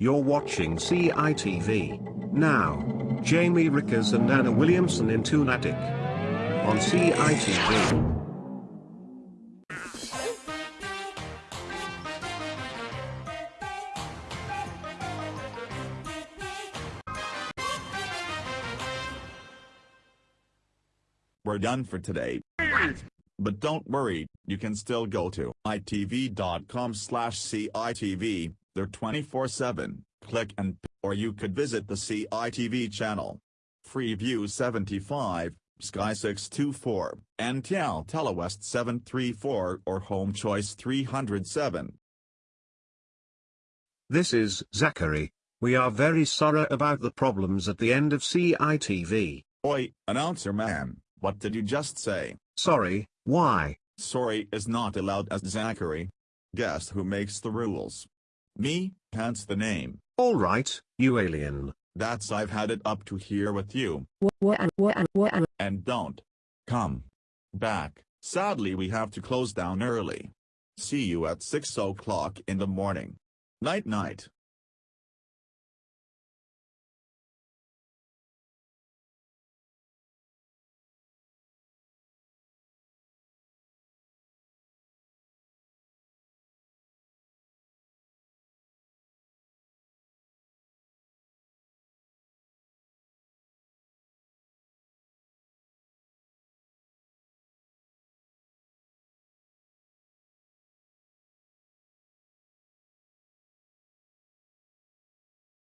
You're watching CITV. Now, Jamie Rickers and Anna Williamson in Toonattik. On CITV. We're done for today. But don't worry, you can still go to itv.com slash CITV, they're 24-7, click and or you could visit the CITV channel. Freeview 75, Sky 624, NTL Telewest 734 or Home Choice 307. This is Zachary. We are very sorry about the problems at the end of CITV. Oi, announcer man, what did you just say? Sorry, why? Sorry is not allowed as Zachary. Guess who makes the rules? Me, hence the name. Alright, you alien. That's I've had it up to here with you. And don't. Come. Back. Sadly we have to close down early. See you at 6 o'clock in the morning. Night night.